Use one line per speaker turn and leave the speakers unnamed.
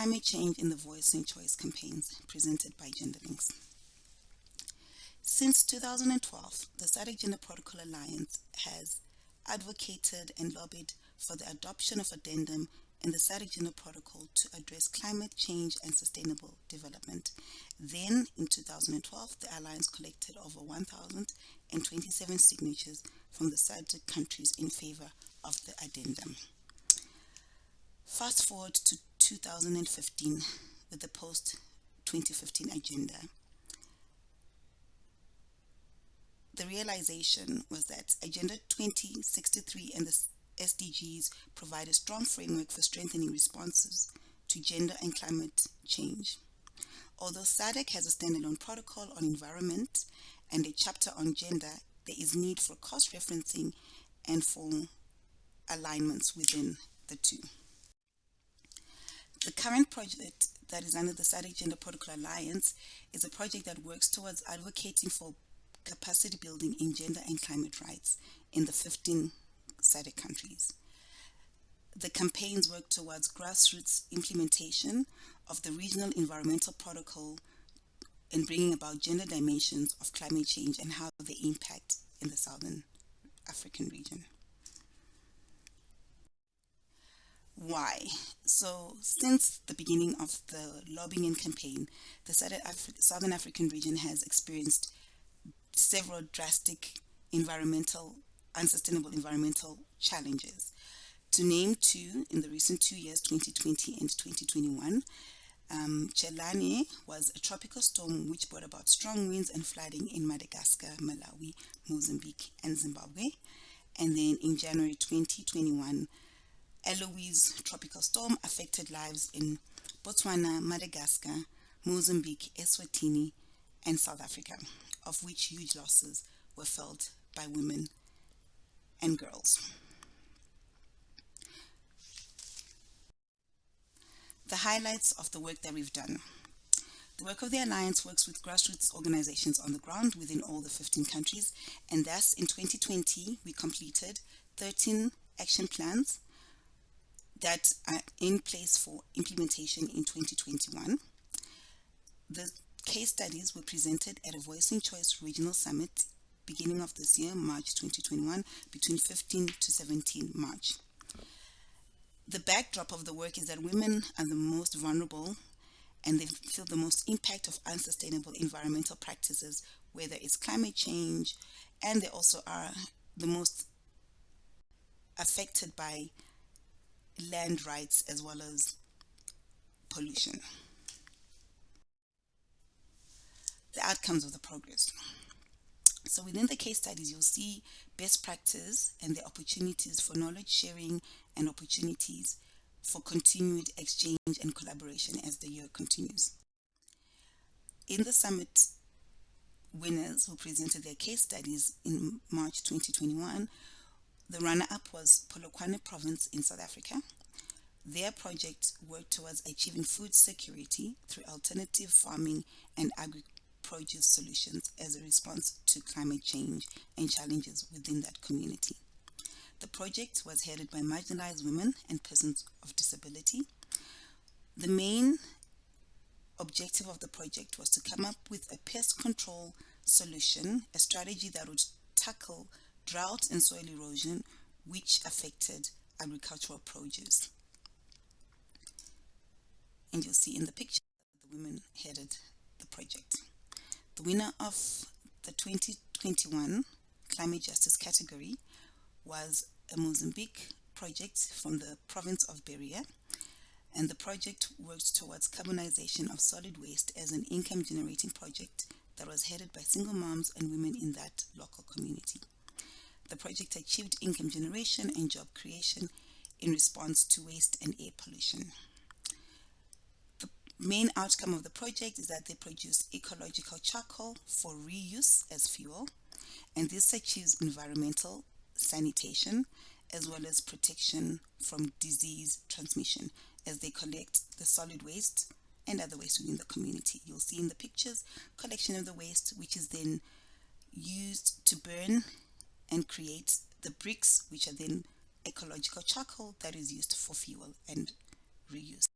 climate change in the Voice and Choice campaigns presented by Gender Links. Since 2012, the SADC Gender Protocol Alliance has advocated and lobbied for the adoption of addendum in the SADC Gender Protocol to address climate change and sustainable development. Then, in 2012, the Alliance collected over 1,027 signatures from the SADC countries in favor of the addendum. Fast forward to 2015 with the post-2015 agenda. The realization was that Agenda 2063 and the SDGs provide a strong framework for strengthening responses to gender and climate change. Although SADC has a standalone protocol on environment and a chapter on gender, there is need for cross-referencing and for alignments within the two. The current project that is under the SADC Gender Protocol Alliance is a project that works towards advocating for capacity building in gender and climate rights in the 15 SADC countries. The campaigns work towards grassroots implementation of the regional environmental protocol and bringing about gender dimensions of climate change and how they impact in the Southern African region. Why? So since the beginning of the lobbying and campaign, the Southern African region has experienced several drastic environmental, unsustainable environmental challenges. To name two, in the recent two years, 2020 and 2021, um, was a tropical storm which brought about strong winds and flooding in Madagascar, Malawi, Mozambique, and Zimbabwe. And then in January 2021, Eloise tropical storm affected lives in Botswana, Madagascar, Mozambique, Eswatini, and South Africa, of which huge losses were felt by women and girls. The highlights of the work that we've done. The work of the Alliance works with grassroots organizations on the ground within all the 15 countries, and thus in 2020 we completed 13 action plans that are in place for implementation in 2021. The case studies were presented at a Voice and Choice Regional Summit beginning of this year, March 2021, between 15 to 17 March. The backdrop of the work is that women are the most vulnerable and they feel the most impact of unsustainable environmental practices, whether it's climate change, and they also are the most affected by land rights as well as pollution. The outcomes of the progress. So within the case studies, you'll see best practice and the opportunities for knowledge sharing and opportunities for continued exchange and collaboration as the year continues. In the summit, winners who presented their case studies in March 2021 the runner-up was Polokwane province in South Africa. Their project worked towards achieving food security through alternative farming and agri-produce solutions as a response to climate change and challenges within that community. The project was headed by marginalized women and persons of disability. The main objective of the project was to come up with a pest control solution, a strategy that would tackle drought and soil erosion which affected agricultural produce. And you'll see in the picture the women headed the project. The winner of the 2021 climate justice category was a Mozambique project from the province of Beira and the project worked towards carbonization of solid waste as an income generating project that was headed by single moms and women in that local community. The project achieved income generation and job creation in response to waste and air pollution. The main outcome of the project is that they produce ecological charcoal for reuse as fuel, and this achieves environmental sanitation as well as protection from disease transmission as they collect the solid waste and other waste within the community. You'll see in the pictures collection of the waste which is then used to burn and creates the bricks, which are then ecological charcoal that is used for fuel and reuse.